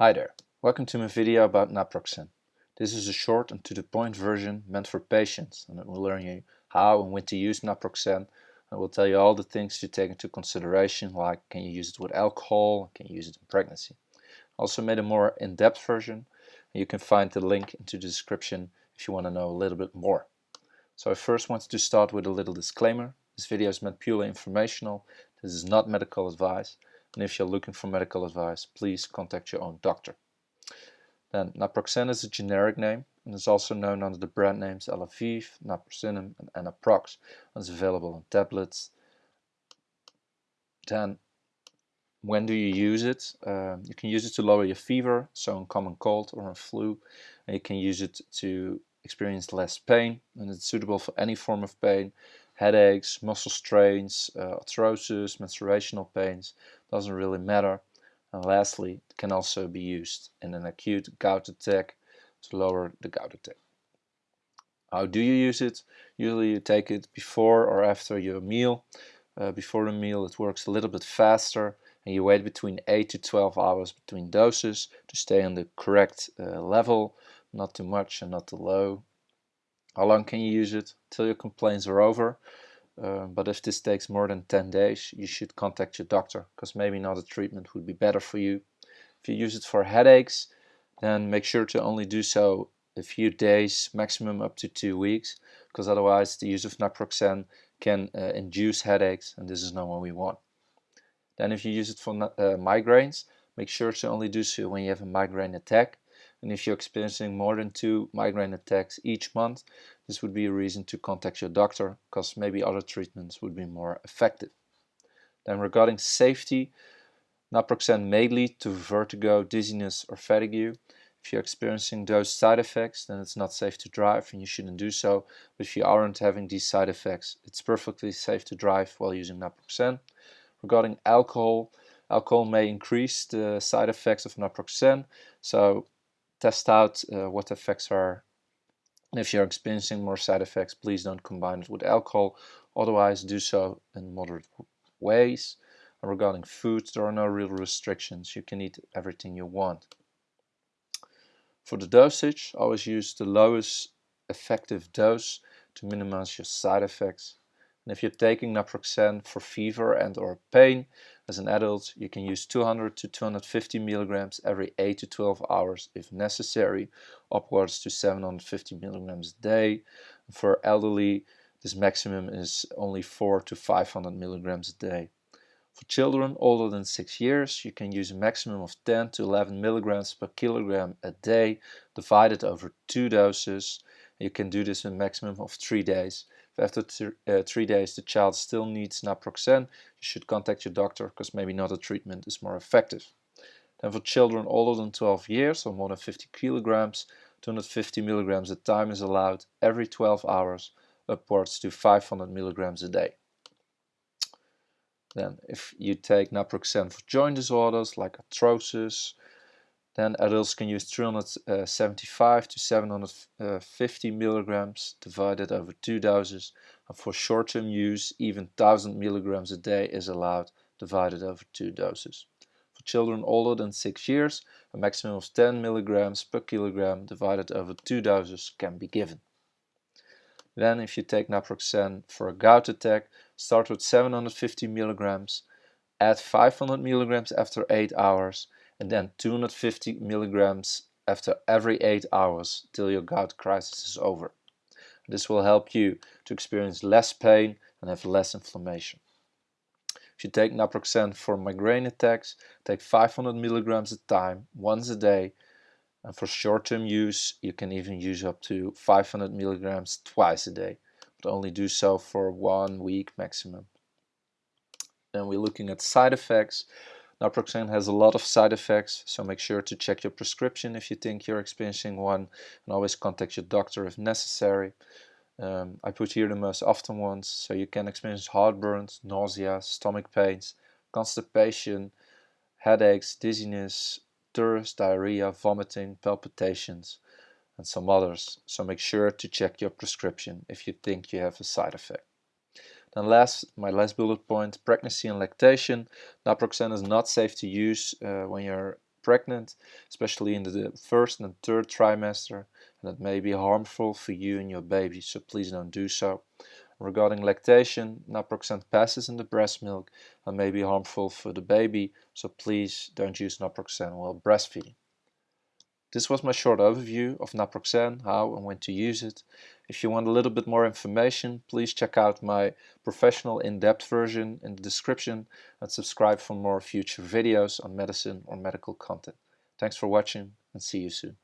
Hi there, welcome to my video about naproxen. This is a short and to the point version meant for patients and it will learn you how and when to use naproxen and will tell you all the things to take into consideration like can you use it with alcohol, can you use it in pregnancy. I also made a more in-depth version and you can find the link into the description if you want to know a little bit more. So I first wanted to start with a little disclaimer. This video is meant purely informational, this is not medical advice and if you're looking for medical advice, please contact your own doctor. Then naproxen is a generic name and is also known under the brand names Alaviv, naproxenum and Anaprox and is available in tablets. Then when do you use it? Um, you can use it to lower your fever, so in common cold or in flu, and you can use it to experience less pain and it's suitable for any form of pain headaches, muscle strains, uh, arthrosis, menstruational pains, doesn't really matter. And lastly, it can also be used in an acute gout attack to lower the gout attack. How do you use it? Usually you take it before or after your meal. Uh, before the meal it works a little bit faster and you wait between 8 to 12 hours between doses to stay on the correct uh, level, not too much and not too low. How long can you use it? Till your complaints are over. Uh, but if this takes more than 10 days, you should contact your doctor because maybe another treatment would be better for you. If you use it for headaches, then make sure to only do so a few days, maximum up to two weeks, because otherwise the use of naproxen can uh, induce headaches and this is not what we want. Then if you use it for uh, migraines, make sure to only do so when you have a migraine attack and if you're experiencing more than two migraine attacks each month, this would be a reason to contact your doctor because maybe other treatments would be more effective. Then regarding safety, naproxen may lead to vertigo, dizziness or fatigue. If you're experiencing those side effects, then it's not safe to drive and you shouldn't do so. But if you aren't having these side effects, it's perfectly safe to drive while using naproxen. Regarding alcohol, alcohol may increase the side effects of naproxen. So test out uh, what effects are. If you're experiencing more side effects, please don't combine it with alcohol. Otherwise, do so in moderate ways. And regarding food, there are no real restrictions. You can eat everything you want. For the dosage, always use the lowest effective dose to minimize your side effects. And if you're taking naproxen for fever and or pain, as an adult, you can use 200 to 250 milligrams every 8 to 12 hours if necessary, upwards to 750 milligrams a day. For elderly, this maximum is only 4 to 500 milligrams a day. For children older than 6 years, you can use a maximum of 10 to 11 milligrams per kilogram a day, divided over two doses. You can do this in a maximum of 3 days after th uh, three days the child still needs naproxen, you should contact your doctor because maybe another treatment is more effective. Then for children older than 12 years or more than 50 kilograms, 250 milligrams a time is allowed every 12 hours, upwards to 500 milligrams a day. Then if you take naproxen for joint disorders like arthrosis, then adults can use 375 uh, to 750 uh, milligrams divided over two doses. And for short-term use, even 1000 milligrams a day is allowed divided over two doses. For children older than 6 years, a maximum of 10 milligrams per kilogram divided over two doses can be given. Then if you take naproxen for a gout attack, start with 750 milligrams, add 500 milligrams after 8 hours and then 250 milligrams after every 8 hours till your gout crisis is over. This will help you to experience less pain and have less inflammation. If you take naproxen for migraine attacks, take 500 milligrams a time, once a day. And for short-term use, you can even use up to 500 milligrams twice a day, but only do so for one week maximum. Then we're looking at side effects. Naproxen has a lot of side effects, so make sure to check your prescription if you think you're experiencing one and always contact your doctor if necessary. Um, I put here the most often ones, so you can experience heartburns, nausea, stomach pains, constipation, headaches, dizziness, thirst, diarrhea, vomiting, palpitations, and some others. So make sure to check your prescription if you think you have a side effect. Then last, my last bullet point, pregnancy and lactation. Naproxen is not safe to use uh, when you're pregnant, especially in the first and third trimester, and it may be harmful for you and your baby, so please don't do so. Regarding lactation, naproxen passes in the breast milk and may be harmful for the baby, so please don't use naproxen while breastfeeding. This was my short overview of naproxen, how and when to use it. If you want a little bit more information, please check out my professional in-depth version in the description and subscribe for more future videos on medicine or medical content. Thanks for watching and see you soon.